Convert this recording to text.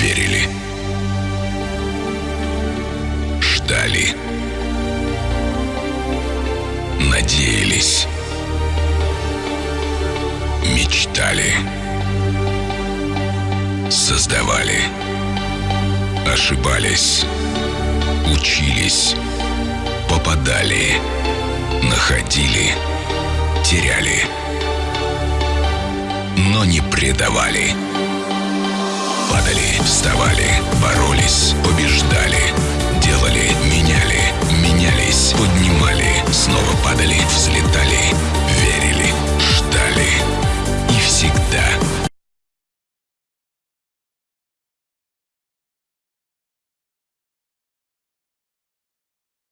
верили. Ждали. Надеялись. Мечтали. Создавали. Ошибались. Учились. Попадали. Находили. Теряли. Но не предавали. Вставали, боролись, побеждали. Делали, меняли, менялись, поднимали, снова падали, взлетали.